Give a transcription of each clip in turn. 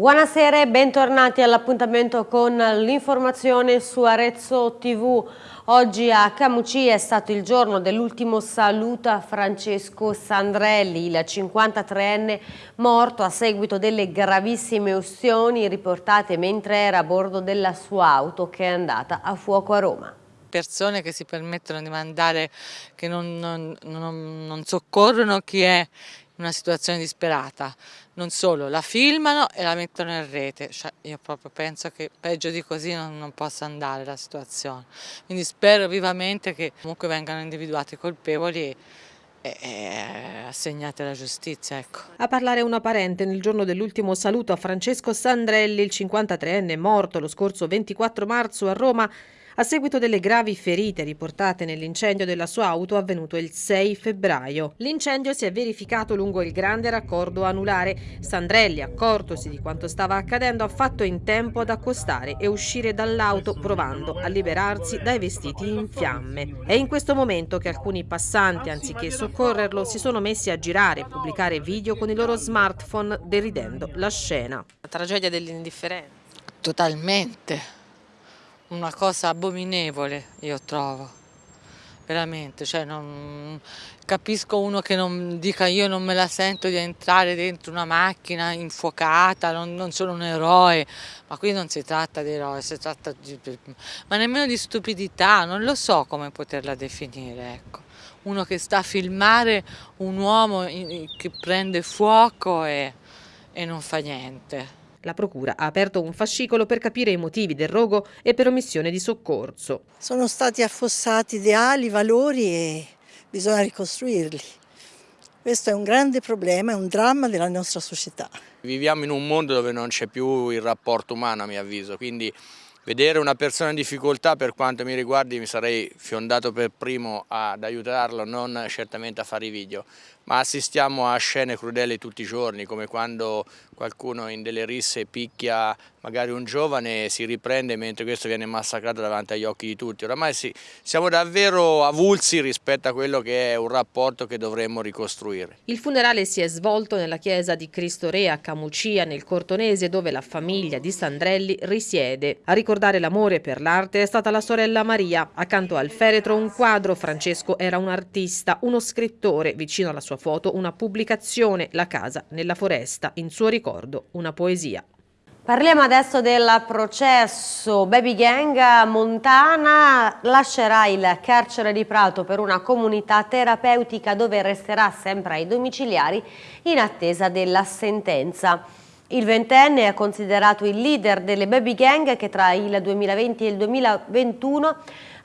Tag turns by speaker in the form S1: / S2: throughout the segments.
S1: Buonasera e bentornati all'appuntamento con l'informazione su Arezzo TV. Oggi a Camucì è stato il giorno dell'ultimo saluto a Francesco Sandrelli, il 53enne morto a seguito delle gravissime ustioni riportate mentre era a bordo della sua auto che è andata a fuoco a Roma
S2: persone che si permettono di mandare, che non, non, non, non soccorrono chi è una situazione disperata. Non solo, la filmano e la mettono in rete. Cioè, io proprio penso che peggio di così non, non possa andare la situazione. Quindi spero vivamente che comunque vengano individuati i colpevoli e, e assegnate alla giustizia. Ecco.
S3: A parlare una parente nel giorno dell'ultimo saluto a Francesco Sandrelli, il 53enne morto lo scorso 24 marzo a Roma, a seguito delle gravi ferite riportate nell'incendio della sua auto avvenuto il 6 febbraio. L'incendio si è verificato lungo il grande raccordo anulare. Sandrelli, accortosi di quanto stava accadendo, ha fatto in tempo ad accostare e uscire dall'auto provando a liberarsi dai vestiti in fiamme. È in questo momento che alcuni passanti, anziché soccorrerlo, si sono messi a girare e pubblicare video con i loro smartphone deridendo la scena.
S4: La tragedia dell'indifferenza.
S2: Totalmente una cosa abominevole, io trovo, veramente, cioè non, capisco uno che non dica io non me la sento di entrare dentro una macchina infuocata, non, non sono un eroe, ma qui non si tratta di eroe, si tratta di, ma nemmeno di stupidità, non lo so come poterla definire, ecco. Uno che sta a filmare un uomo che prende fuoco e, e non fa niente.
S3: La Procura ha aperto un fascicolo per capire i motivi del rogo e per omissione di soccorso.
S5: Sono stati affossati ideali, valori e bisogna ricostruirli. Questo è un grande problema, è un dramma della nostra società.
S6: Viviamo in un mondo dove non c'è più il rapporto umano a mio avviso, quindi vedere una persona in difficoltà per quanto mi riguardi mi sarei fiondato per primo ad aiutarlo, non certamente a fare i video, ma assistiamo a scene crudeli tutti i giorni, come quando qualcuno in delle risse picchia magari un giovane e si riprende mentre questo viene massacrato davanti agli occhi di tutti. Oramai sì, siamo davvero avulsi rispetto a quello che è un rapporto che dovremmo ricostruire.
S3: Il funerale si è svolto nella chiesa di Cristo Re a Camucia, nel Cortonese, dove la famiglia di Sandrelli risiede. A ricordare l'amore per l'arte è stata la sorella Maria. Accanto al feretro un quadro, Francesco era un artista, uno scrittore, vicino alla sua foto una pubblicazione, La casa nella foresta, in suo ricordo una poesia.
S1: Parliamo adesso del processo Baby Gang Montana lascerà il carcere di Prato per una comunità terapeutica dove resterà sempre ai domiciliari in attesa della sentenza. Il ventenne è considerato il leader delle baby gang che tra il 2020 e il 2021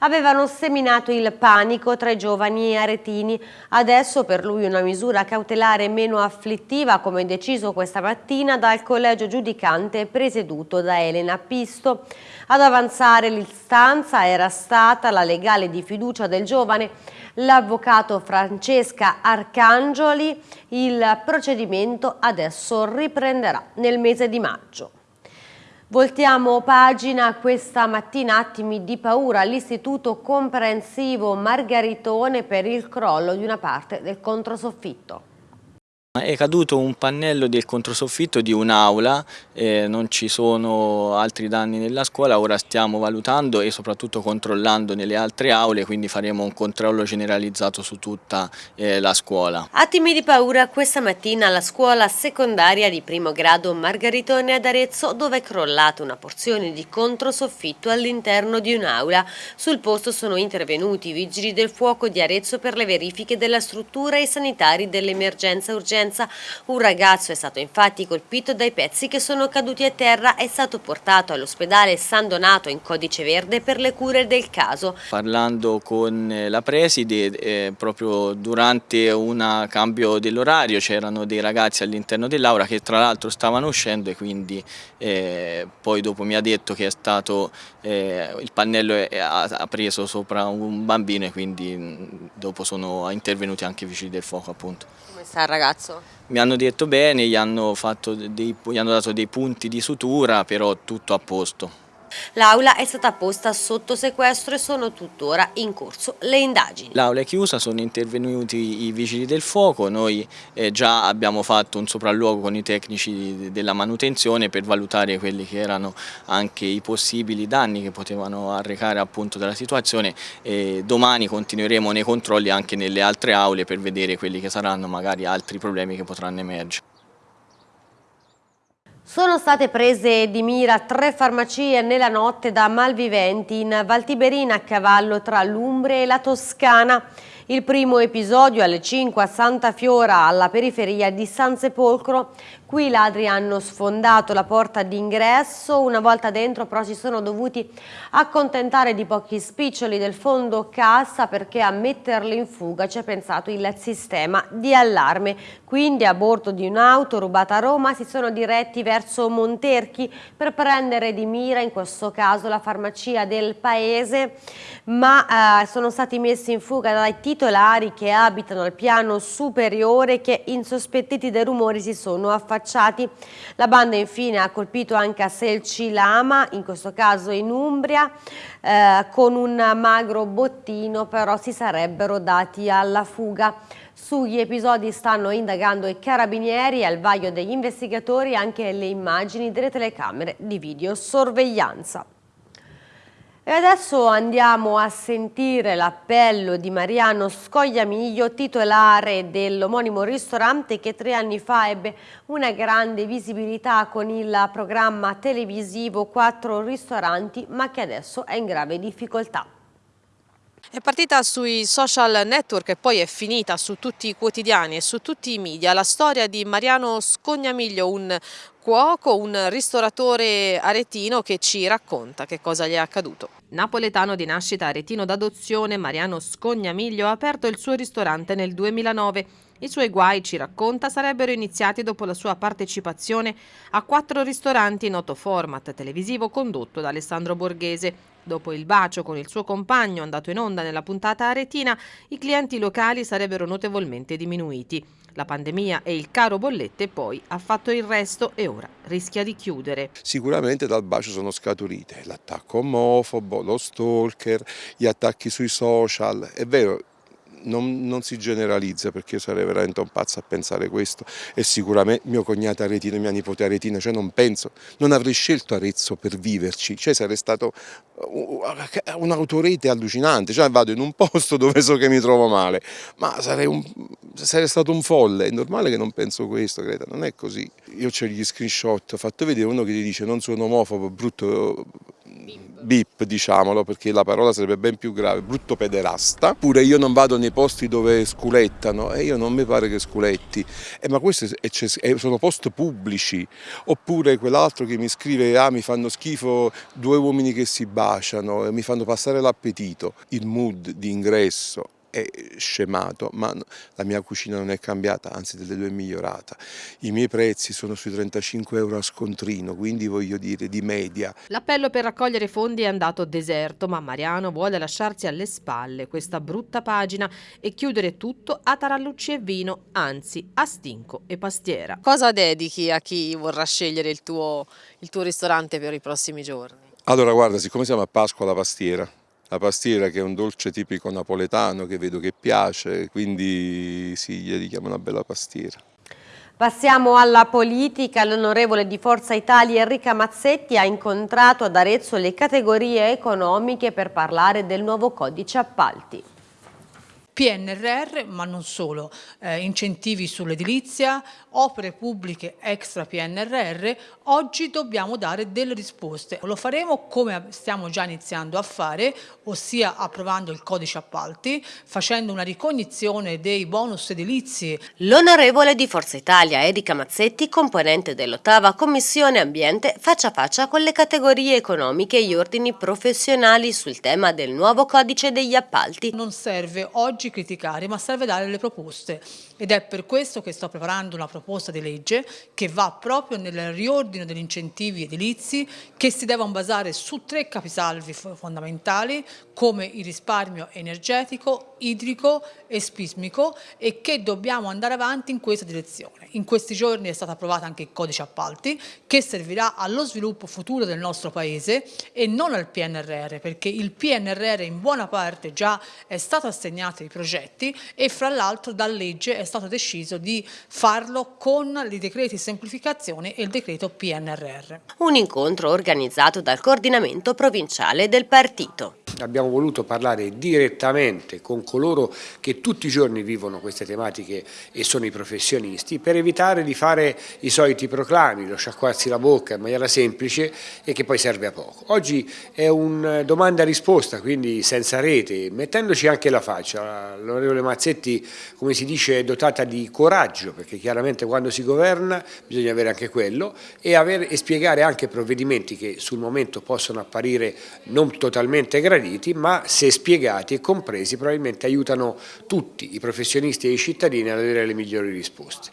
S1: avevano seminato il panico tra i giovani aretini. Adesso per lui una misura cautelare meno afflittiva come deciso questa mattina dal collegio giudicante presieduto da Elena Pisto. Ad avanzare l'istanza era stata la legale di fiducia del giovane, l'avvocato Francesca Arcangioli. Il procedimento adesso riprenderà nel mese di maggio. Voltiamo pagina questa mattina attimi di paura all'Istituto Comprensivo Margaritone per il crollo di una parte del controsoffitto.
S7: È caduto un pannello del controsoffitto di un'aula, eh, non ci sono altri danni nella scuola, ora stiamo valutando e soprattutto controllando nelle altre aule, quindi faremo un controllo generalizzato su tutta eh, la scuola.
S1: Attimi di paura questa mattina alla scuola secondaria di primo grado Margaritone ad Arezzo dove è crollata una porzione di controsoffitto all'interno di un'aula. Sul posto sono intervenuti i vigili del fuoco di Arezzo per le verifiche della struttura e i sanitari dell'emergenza urgente emergenza. Un ragazzo è stato infatti colpito dai pezzi che sono caduti a terra e è stato portato all'ospedale San Donato in codice verde per le cure del caso.
S7: Parlando con eh, la preside, eh, proprio durante un cambio dell'orario c'erano dei ragazzi all'interno dell'aula che tra l'altro stavano uscendo e quindi eh, poi dopo mi ha detto che è stato, eh, il pannello è, ha, ha, preso sopra un bambino e quindi mm, dopo sono intervenuti anche i vigili del fuoco appunto.
S1: Sta il ragazzo?
S7: Mi hanno detto bene, gli hanno, dei, gli hanno dato dei punti di sutura, però tutto a posto.
S1: L'aula è stata posta sotto sequestro e sono tuttora in corso le indagini.
S7: L'aula è chiusa, sono intervenuti i vigili del fuoco, noi eh, già abbiamo fatto un sopralluogo con i tecnici della manutenzione per valutare quelli che erano anche i possibili danni che potevano arrecare appunto della situazione e domani continueremo nei controlli anche nelle altre aule per vedere quelli che saranno magari altri problemi che potranno emergere.
S1: Sono state prese di mira tre farmacie nella notte da malviventi in Valtiberina a cavallo tra l'Umbria e la Toscana. Il primo episodio alle 5 a Santa Fiora, alla periferia di San Sepolcro. Qui i ladri hanno sfondato la porta d'ingresso, una volta dentro però si sono dovuti accontentare di pochi spiccioli del fondo cassa perché a metterli in fuga ci è pensato il sistema di allarme. Quindi a bordo di un'auto rubata a Roma si sono diretti verso Monterchi per prendere di mira in questo caso la farmacia del paese, ma eh, sono stati messi in fuga dai titolari che abitano al piano superiore che insospettiti dai rumori si sono affacciati. La banda infine ha colpito anche a Selcilama, in questo caso in Umbria, eh, con un magro bottino però si sarebbero dati alla fuga. Sugli episodi stanno indagando i carabinieri al vaglio degli investigatori anche le immagini delle telecamere di videosorveglianza. E adesso andiamo a sentire l'appello di Mariano Scogliamiglio, titolare dell'omonimo ristorante che tre anni fa ebbe una grande visibilità con il programma televisivo Quattro ristoranti ma che adesso è in grave difficoltà.
S3: È partita sui social network e poi è finita su tutti i quotidiani e su tutti i media la storia di Mariano Scognamiglio, un cuoco, un ristoratore aretino che ci racconta che cosa gli è accaduto. Napoletano di nascita aretino d'adozione, Mariano Scognamiglio ha aperto il suo ristorante nel 2009. I suoi guai, ci racconta, sarebbero iniziati dopo la sua partecipazione a quattro ristoranti noto format televisivo condotto da Alessandro Borghese. Dopo il bacio con il suo compagno andato in onda nella puntata aretina, i clienti locali sarebbero notevolmente diminuiti. La pandemia e il caro bollette poi ha fatto il resto e ora rischia di chiudere.
S4: Sicuramente dal bacio sono scaturite l'attacco omofobo, lo stalker, gli attacchi sui social. È vero, non, non, si generalizza perché io sarei veramente un pazzo a pensare questo. E sicuramente mio cognato Aretino e mia nipote Aretina, cioè non penso, non avrei scelto Arezzo per viverci, cioè sarei stato un'autorete allucinante, cioè vado in un posto dove so che mi trovo male, ma sarei, un, sarei stato un folle, è normale che non penso questo, Greta, non è così. Io ho gli screenshot, ho fatto vedere uno che ti dice non sono omofobo, brutto bip diciamolo perché la parola sarebbe ben più grave, brutto pederasta, pure io non vado nei posti dove sculettano e io non mi pare che sculetti, eh, ma questi sono post pubblici, oppure quell'altro che mi scrive ah mi fanno schifo due uomini che si baciano, mi fanno passare l'appetito, il mood di ingresso è scemato, ma la mia cucina non è cambiata, anzi delle due è migliorata. I miei prezzi sono sui 35 euro a scontrino, quindi voglio dire di media.
S3: L'appello per raccogliere fondi è andato deserto, ma Mariano vuole lasciarsi alle spalle questa brutta pagina e chiudere tutto a tarallucci e vino, anzi a stinco e pastiera. Cosa dedichi a chi vorrà scegliere il tuo, il tuo ristorante per i prossimi giorni?
S4: Allora guarda, siccome siamo a Pasqua la pastiera, la pastiera che è un dolce tipico napoletano che vedo che piace, quindi sì, gli dedichiamo una bella pastiera.
S1: Passiamo alla politica. L'onorevole di Forza Italia Enrica Mazzetti ha incontrato ad Arezzo le categorie economiche per parlare del nuovo codice appalti.
S8: PNRR, ma non solo, eh, incentivi sull'edilizia, opere pubbliche extra PNRR, oggi dobbiamo dare delle risposte. Lo faremo come stiamo già iniziando a fare, ossia approvando il codice appalti, facendo una ricognizione dei bonus edilizi.
S1: L'onorevole di Forza Italia Erika Mazzetti, componente dell'ottava Commissione Ambiente, faccia a faccia con le categorie economiche e gli ordini professionali sul tema del nuovo codice degli appalti.
S8: Non serve oggi oggi criticare, ma serve dare le proposte ed è per questo che sto preparando una proposta di legge che va proprio nel riordino degli incentivi edilizi che si devono basare su tre capisalvi fondamentali come il risparmio energetico, idrico e spismico e che dobbiamo andare avanti in questa direzione. In questi giorni è stato approvato anche il codice appalti che servirà allo sviluppo futuro del nostro Paese e non al PNRR perché il PNRR in buona parte già è stato assegnato ai progetti e fra l'altro da legge è stato deciso di farlo con i decreti semplificazione e il decreto PNRR.
S1: Un incontro organizzato dal coordinamento provinciale del partito.
S9: Abbiamo voluto parlare direttamente con coloro che tutti i giorni vivono queste tematiche e sono i professionisti per evitare di fare i soliti proclami, lo sciacquarsi la bocca in maniera semplice e che poi serve a poco. Oggi è un domanda-risposta, quindi senza rete, mettendoci anche la faccia. L'onorevole Mazzetti, come si dice, è dotata di coraggio, perché chiaramente quando si governa bisogna avere anche quello e, avere, e spiegare anche provvedimenti che sul momento possono apparire non totalmente graditi, ma se spiegati e compresi probabilmente aiutano tutti, i professionisti e i cittadini, ad avere le migliori risposte.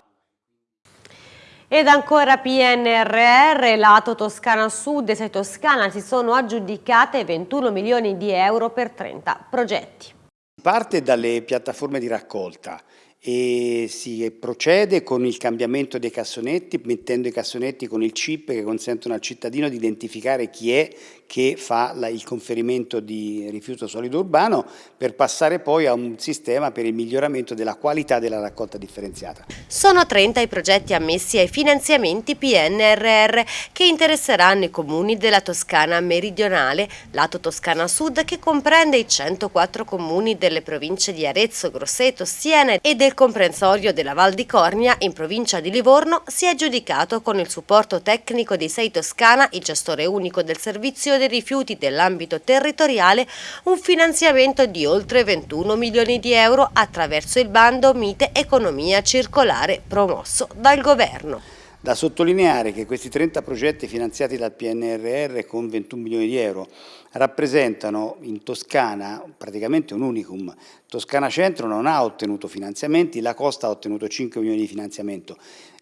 S1: Ed ancora PNRR, lato Toscana Sud e 6 Toscana si sono aggiudicate 21 milioni di euro per 30 progetti.
S10: Parte dalle piattaforme di raccolta e si procede con il cambiamento dei cassonetti, mettendo i cassonetti con il chip che consentono al cittadino di identificare chi è che fa la, il conferimento di rifiuto solido urbano per passare poi a un sistema per il miglioramento della qualità della raccolta differenziata.
S1: Sono 30 i progetti ammessi ai finanziamenti PNRR che interesseranno i comuni della Toscana meridionale, lato Toscana Sud che comprende i 104 comuni delle province di Arezzo, Grosseto, Siena e del comprensorio della Val di Cornia in provincia di Livorno si è aggiudicato con il supporto tecnico di Sei Toscana, il gestore unico del servizio dei rifiuti dell'ambito territoriale un finanziamento di oltre 21 milioni di euro attraverso il bando Mite Economia Circolare promosso dal Governo.
S10: Da sottolineare che questi 30 progetti finanziati dal PNRR con 21 milioni di euro rappresentano in Toscana praticamente un unicum. Toscana Centro non ha ottenuto finanziamenti, la Costa ha ottenuto 5 milioni di finanziamento.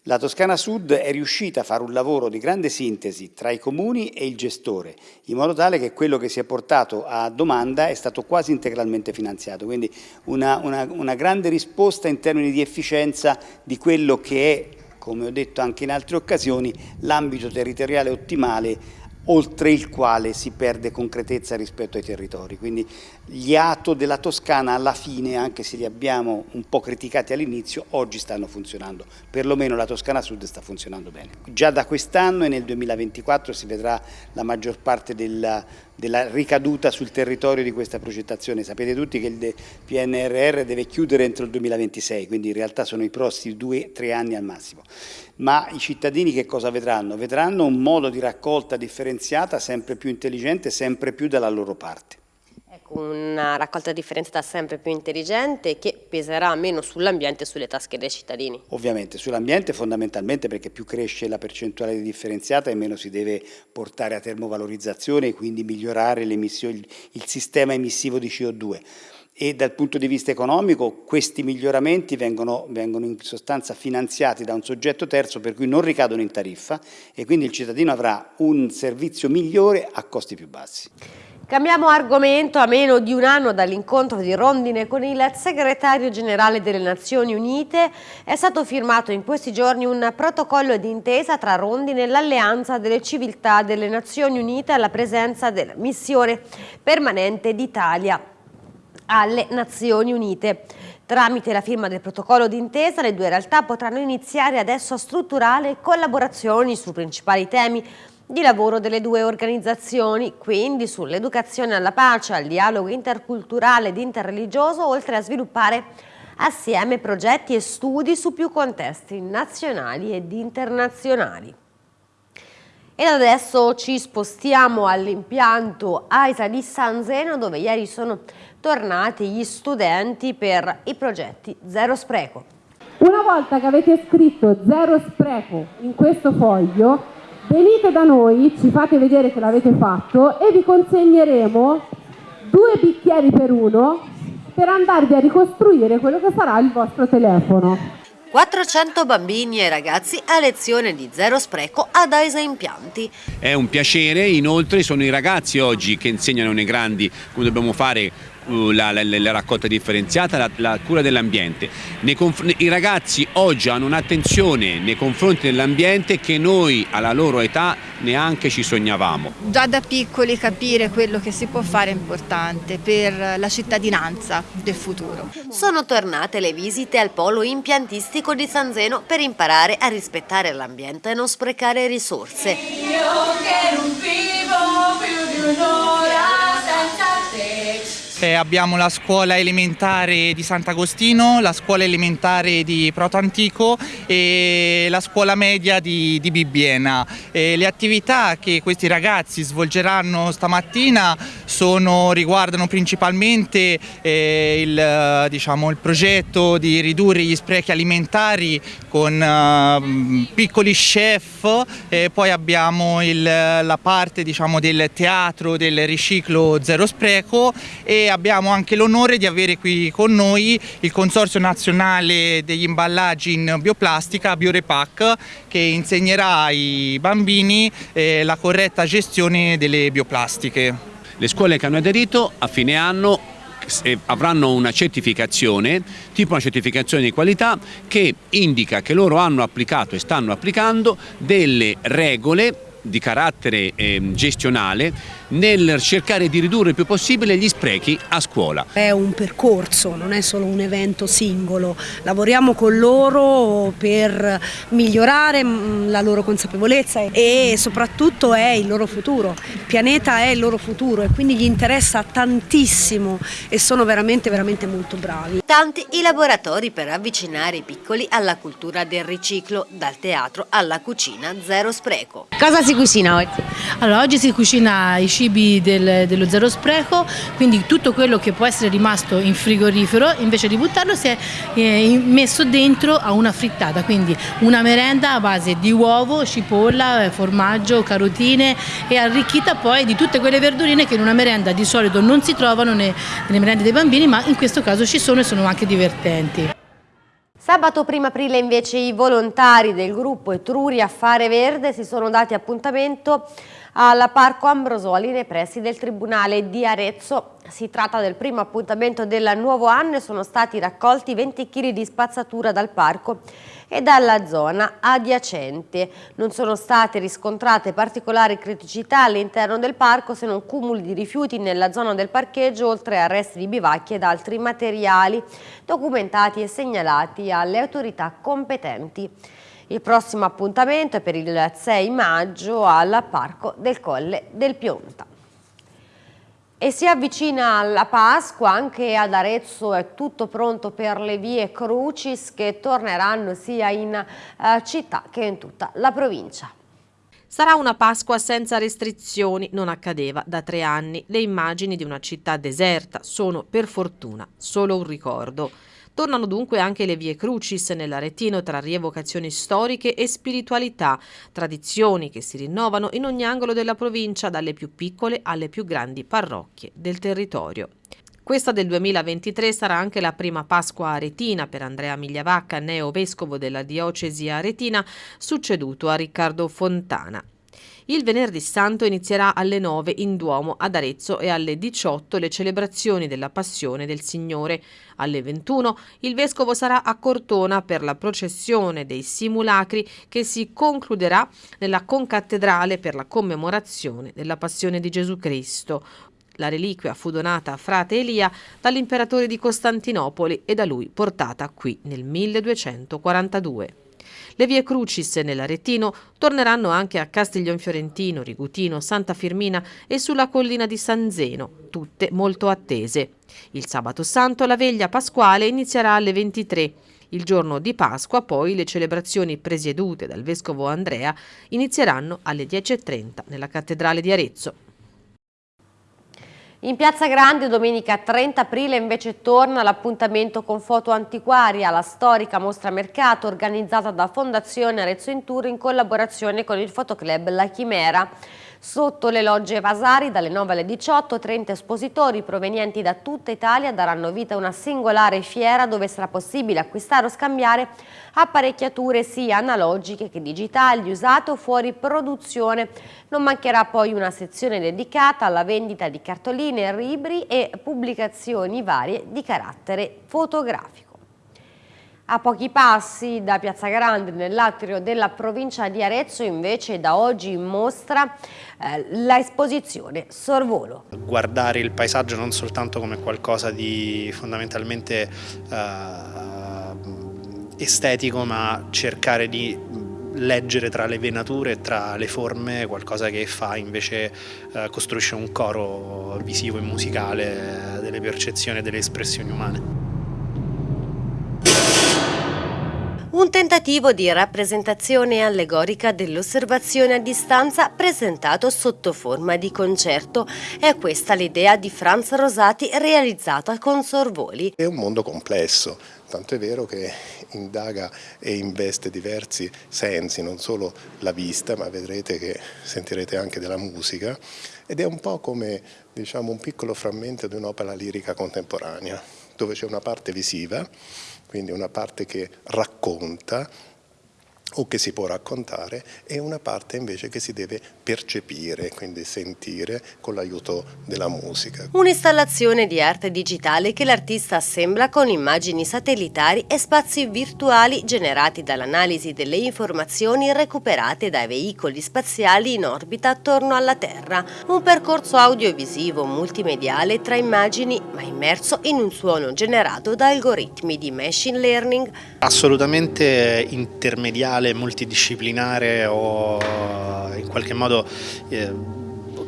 S10: La Toscana Sud è riuscita a fare un lavoro di grande sintesi tra i comuni e il gestore, in modo tale che quello che si è portato a domanda è stato quasi integralmente finanziato, quindi una, una, una grande risposta in termini di efficienza di quello che è, come ho detto anche in altre occasioni, l'ambito territoriale ottimale oltre il quale si perde concretezza rispetto ai territori. Quindi gli ATO della Toscana alla fine, anche se li abbiamo un po' criticati all'inizio, oggi stanno funzionando, perlomeno la Toscana Sud sta funzionando bene. Già da quest'anno e nel 2024 si vedrà la maggior parte della, della ricaduta sul territorio di questa progettazione. Sapete tutti che il PNRR deve chiudere entro il 2026, quindi in realtà sono i prossimi due, tre anni al massimo. Ma i cittadini che cosa vedranno? Vedranno un modo di raccolta differenziata sempre più intelligente, sempre più dalla loro parte
S1: una raccolta differenziata sempre più intelligente che peserà meno sull'ambiente e sulle tasche dei cittadini.
S10: Ovviamente, sull'ambiente fondamentalmente perché più cresce la percentuale di differenziata e meno si deve portare a termovalorizzazione e quindi migliorare il sistema emissivo di CO2 e dal punto di vista economico questi miglioramenti vengono, vengono, in sostanza finanziati da un soggetto terzo per cui non ricadono in tariffa e quindi il cittadino avrà un servizio migliore a costi più bassi.
S1: Cambiamo argomento a meno di un anno dall'incontro di Rondine con il segretario generale delle Nazioni Unite è stato firmato in questi giorni un protocollo d'intesa tra Rondine e l'Alleanza delle Civiltà delle Nazioni Unite alla presenza della missione permanente d'Italia alle Nazioni Unite. Tramite la firma del protocollo d'intesa le due realtà potranno iniziare adesso a strutturare collaborazioni su principali temi di lavoro delle due organizzazioni, quindi sull'educazione alla pace, al dialogo interculturale ed interreligioso, oltre a sviluppare assieme progetti e studi su più contesti nazionali ed internazionali. Ed adesso ci spostiamo all'impianto AISA di San Zeno dove ieri sono tornati gli studenti per i progetti Zero Spreco.
S11: Una volta che avete scritto Zero Spreco in questo foglio, venite da noi, ci fate vedere che l'avete fatto e vi consegneremo due bicchieri per uno per andarvi a ricostruire quello che sarà il vostro telefono.
S1: 400 bambini e ragazzi a lezione di zero spreco ad Aisa Impianti.
S12: È un piacere, inoltre sono i ragazzi oggi che insegnano nei grandi come dobbiamo fare la, la, la, raccolta differenziata, la, la cura dell'ambiente. I ragazzi oggi hanno un'attenzione nei confronti dell'ambiente che noi alla loro età neanche ci sognavamo.
S13: Già da piccoli capire quello che si può fare è importante per la cittadinanza del futuro.
S1: Sono tornate le visite al polo impiantistico di San Zeno per imparare a rispettare l'ambiente e non sprecare risorse. Io che non vivo più di un'ora
S14: abbiamo la scuola elementare di Sant'Agostino, la scuola elementare di Proto Antico e la scuola media di, di Bibbiena. Eh, le attività che questi ragazzi svolgeranno stamattina sono, riguardano principalmente eh, il, diciamo, il, progetto di ridurre gli sprechi alimentari con uh, piccoli chef, poi abbiamo il, la parte diciamo, del teatro del riciclo zero spreco e abbiamo anche l'onore di avere qui con noi il Consorzio Nazionale degli Imballaggi in Bioplastica, Biorepac, che insegnerà ai bambini eh, la corretta gestione delle bioplastiche.
S12: Le scuole che hanno aderito a fine anno avranno una certificazione, tipo una certificazione di qualità che indica che loro hanno applicato e stanno applicando delle regole di carattere eh, gestionale nel cercare di ridurre il più possibile gli sprechi a scuola.
S15: È un percorso, non è solo un evento singolo, lavoriamo con loro per migliorare mm, la loro consapevolezza e soprattutto è il loro futuro, il pianeta è il loro futuro e quindi gli interessa tantissimo e sono veramente veramente molto bravi.
S1: Tanti i laboratori per avvicinare i piccoli alla cultura del riciclo, dal teatro alla cucina zero spreco. Cosa si cucina oggi?
S16: Allora, oggi si cucina i cibi del, dello zero spreco, quindi tutto quello che può essere rimasto in frigorifero, invece di buttarlo si è eh, messo dentro a una frittata, quindi una merenda a base di uovo, cipolla, formaggio, carotine e arricchita poi di tutte quelle verdurine che in una merenda di solito non si trovano nelle merende dei bambini, ma in questo caso ci sono e sono anche divertenti.
S1: Sabato 1 aprile invece i volontari del gruppo Etruria Fare Verde si sono dati appuntamento alla Parco Ambrosoli nei pressi del Tribunale di Arezzo. Si tratta del primo appuntamento del nuovo anno e sono stati raccolti 20 kg di spazzatura dal parco e dalla zona adiacente. Non sono state riscontrate particolari criticità all'interno del parco se non cumuli di rifiuti nella zona del parcheggio oltre a resti di bivacchi ed altri materiali documentati e segnalati alle autorità competenti. Il prossimo appuntamento è per il 6 maggio al Parco del Colle del Pionta. E si avvicina la Pasqua, anche ad Arezzo è tutto pronto per le vie Crucis che torneranno sia in eh, città che in tutta la provincia.
S3: Sarà una Pasqua senza restrizioni, non accadeva da tre anni. Le immagini di una città deserta sono, per fortuna, solo un ricordo. Tornano dunque anche le vie crucis nell'Aretino tra rievocazioni storiche e spiritualità, tradizioni che si rinnovano in ogni angolo della provincia, dalle più piccole alle più grandi parrocchie del territorio. Questa del 2023 sarà anche la prima Pasqua aretina per Andrea Migliavacca, neo-vescovo della diocesi aretina, succeduto a Riccardo Fontana. Il venerdì santo inizierà alle 9 in Duomo ad Arezzo e alle 18 le celebrazioni della Passione del Signore. Alle 21 il vescovo sarà a Cortona per la processione dei simulacri che si concluderà nella concattedrale per la commemorazione della Passione di Gesù Cristo. La reliquia fu donata a frate Elia dall'imperatore di Costantinopoli e da lui portata qui nel 1242. Le vie Crucis nell'Aretino torneranno anche a Castiglion Fiorentino, Rigutino, Santa Firmina e sulla collina di San Zeno, tutte molto attese. Il sabato santo la veglia pasquale inizierà alle 23. Il giorno di Pasqua poi le celebrazioni presiedute dal vescovo Andrea inizieranno alle 10.30 nella cattedrale di Arezzo.
S1: In Piazza Grande domenica 30 aprile invece torna l'appuntamento con foto antiquaria, la storica mostra mercato organizzata da Fondazione Arezzo in Tour in collaborazione con il fotoclub La Chimera. Sotto le logge Vasari dalle 9 alle 18 30 espositori provenienti da tutta Italia daranno vita a una singolare fiera dove sarà possibile acquistare o scambiare apparecchiature sia analogiche che digitali usate o fuori produzione. Non mancherà poi una sezione dedicata alla vendita di cartoline, libri e pubblicazioni varie di carattere fotografico. A pochi passi da Piazza Grande, nell'atrio della provincia di Arezzo, invece da oggi mostra eh, l'esposizione Sorvolo.
S17: Guardare il paesaggio non soltanto come qualcosa di fondamentalmente eh, estetico, ma cercare di leggere tra le venature, tra le forme, qualcosa che fa invece eh, costruisce un coro visivo e musicale delle percezioni e delle espressioni umane.
S1: Un tentativo di rappresentazione allegorica dell'osservazione a distanza presentato sotto forma di concerto. È questa l'idea di Franz Rosati realizzata con Sorvoli.
S18: È un mondo complesso, tanto è vero che indaga e investe diversi sensi, non solo la vista, ma vedrete che sentirete anche della musica ed è un po' come diciamo, un piccolo frammento di un'opera lirica contemporanea, dove c'è una parte visiva quindi una parte che racconta o che si può raccontare e una parte invece che si deve percepire, quindi sentire con l'aiuto della musica.
S1: Un'installazione di arte digitale che l'artista assembla con immagini satellitari e spazi virtuali generati dall'analisi delle informazioni recuperate dai veicoli spaziali in orbita attorno alla Terra. Un percorso audiovisivo multimediale tra immagini ma immerso in un suono generato da algoritmi di machine learning.
S17: Assolutamente intermediale multimediale, multidisciplinare o in qualche modo eh,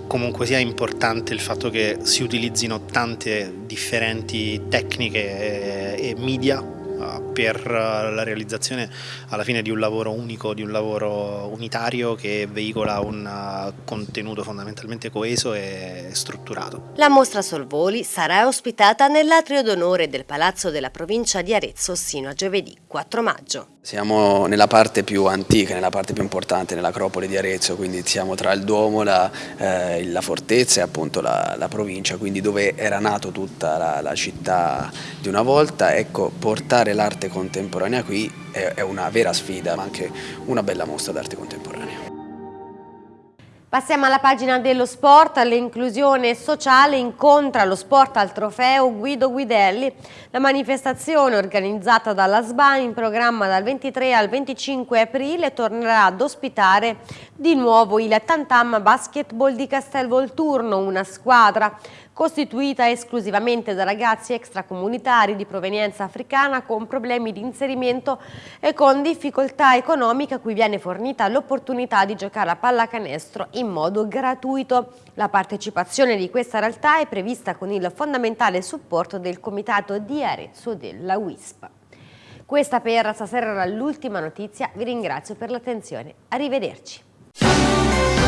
S17: comunque sia importante il fatto che si utilizzino tante differenti tecniche e, e media per eh, la realizzazione alla fine di un lavoro unico, di un lavoro unitario che veicola un eh, contenuto fondamentalmente coeso e strutturato.
S1: La mostra Solvoli sarà ospitata nell'atrio d'onore del Palazzo della provincia di Arezzo sino a giovedì 4 maggio.
S19: Siamo nella parte più antica, nella parte più importante, nell'acropoli di Arezzo, quindi siamo tra il Duomo, la, eh, la fortezza e appunto la, la, provincia, quindi dove era nato tutta la, la città di una volta. Ecco, portare l'arte contemporanea qui è, una vera sfida, ma anche una bella mostra d'arte contemporanea.
S1: Passiamo alla pagina dello sport, l'inclusione sociale incontra lo sport al trofeo Guido Guidelli. La manifestazione organizzata dalla SBA in programma dal 23 al 25 aprile tornerà ad ospitare di nuovo il Tantam Basketball di Castelvolturno, una squadra costituita esclusivamente da ragazzi extracomunitari di provenienza africana con problemi di inserimento e con difficoltà economiche a cui viene fornita l'opportunità di giocare a pallacanestro in modo gratuito. La partecipazione di questa realtà è prevista con il fondamentale supporto del Comitato di Arezzo della WISP. Questa per stasera era l'ultima notizia, vi ringrazio per l'attenzione, arrivederci.